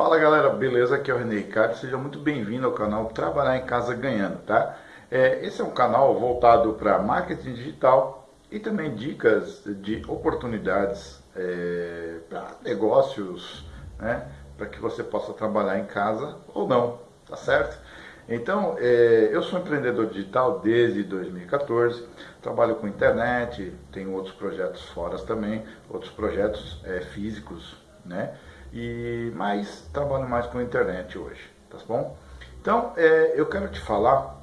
Fala galera, beleza? Aqui é o René Ricardo, seja muito bem-vindo ao canal Trabalhar em Casa Ganhando, tá? É, esse é um canal voltado para marketing digital e também dicas de oportunidades é, para negócios, né? Para que você possa trabalhar em casa ou não, tá certo? Então, é, eu sou empreendedor digital desde 2014, trabalho com internet, tenho outros projetos fora também, outros projetos é, físicos, né? E, mas trabalho mais com internet hoje, tá bom? Então, é, eu quero te falar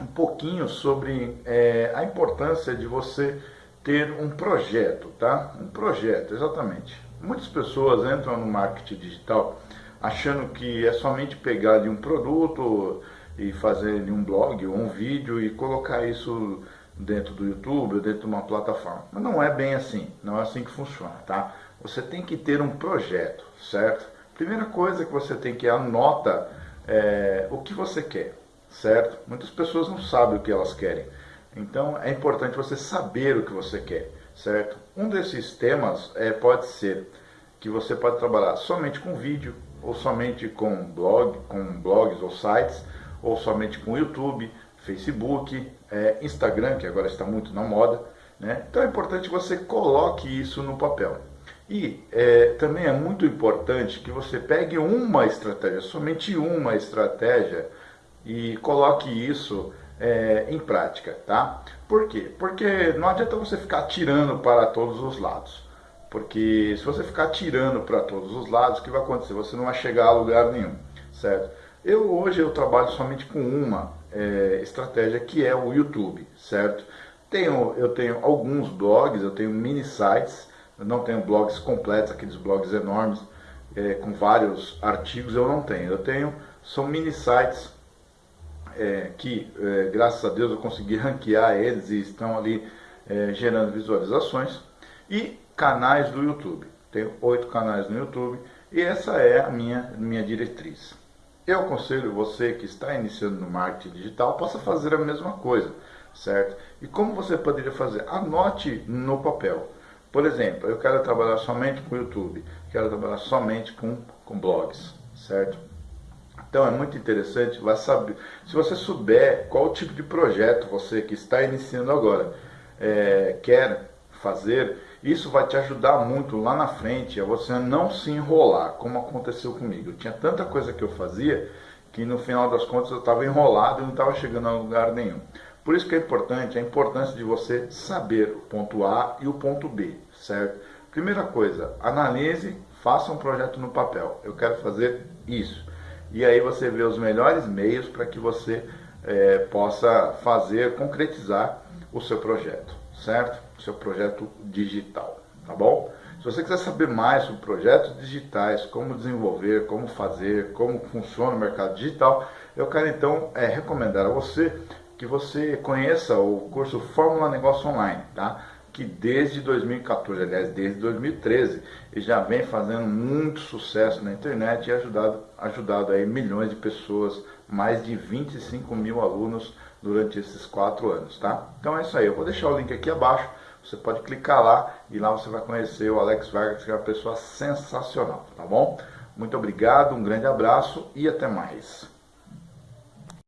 um pouquinho sobre é, a importância de você ter um projeto, tá? Um projeto, exatamente. Muitas pessoas entram no marketing digital achando que é somente pegar de um produto e fazer um blog ou um vídeo e colocar isso dentro do YouTube ou dentro de uma plataforma. Mas não é bem assim, não é assim que funciona, tá? Você tem que ter um projeto, certo? Primeira coisa que você tem que anota é, o que você quer, certo? Muitas pessoas não sabem o que elas querem. Então é importante você saber o que você quer, certo? Um desses temas é, pode ser que você pode trabalhar somente com vídeo, ou somente com blog, com blogs ou sites, ou somente com YouTube, Facebook, é, Instagram, que agora está muito na moda. Né? Então é importante que você coloque isso no papel. E é, também é muito importante que você pegue uma estratégia, somente uma estratégia, e coloque isso é, em prática, tá? Por quê? Porque não adianta você ficar tirando para todos os lados. Porque se você ficar tirando para todos os lados, o que vai acontecer? Você não vai chegar a lugar nenhum, certo? Eu hoje eu trabalho somente com uma é, estratégia que é o YouTube, certo? Tenho, eu tenho alguns blogs, eu tenho mini sites, eu não tenho blogs completos, aqueles blogs enormes, é, com vários artigos, eu não tenho. Eu tenho, são mini sites é, que, é, graças a Deus, eu consegui ranquear eles e estão ali é, gerando visualizações. E canais do YouTube. Tenho oito canais no YouTube e essa é a minha, minha diretriz. Eu aconselho você que está iniciando no marketing digital possa fazer a mesma coisa, certo? E como você poderia fazer? Anote no papel. Por exemplo, eu quero trabalhar somente com YouTube, quero trabalhar somente com, com blogs, certo? Então é muito interessante, vai saber, se você souber qual tipo de projeto você que está iniciando agora é, quer fazer, isso vai te ajudar muito lá na frente a você não se enrolar, como aconteceu comigo. Eu tinha tanta coisa que eu fazia que no final das contas eu estava enrolado e não estava chegando a lugar nenhum. Por isso que é importante, a importância de você saber o ponto A e o ponto B, certo? Primeira coisa, analise, faça um projeto no papel. Eu quero fazer isso. E aí você vê os melhores meios para que você é, possa fazer, concretizar o seu projeto certo? Seu projeto digital, tá bom? Se você quiser saber mais sobre projetos digitais, como desenvolver, como fazer, como funciona o mercado digital, eu quero então é, recomendar a você que você conheça o curso Fórmula Negócio Online, tá? que desde 2014, aliás, desde 2013, ele já vem fazendo muito sucesso na internet e ajudado, ajudado aí milhões de pessoas, mais de 25 mil alunos durante esses quatro anos, tá? Então é isso aí, eu vou deixar o link aqui abaixo, você pode clicar lá e lá você vai conhecer o Alex Vargas, que é uma pessoa sensacional, tá bom? Muito obrigado, um grande abraço e até mais.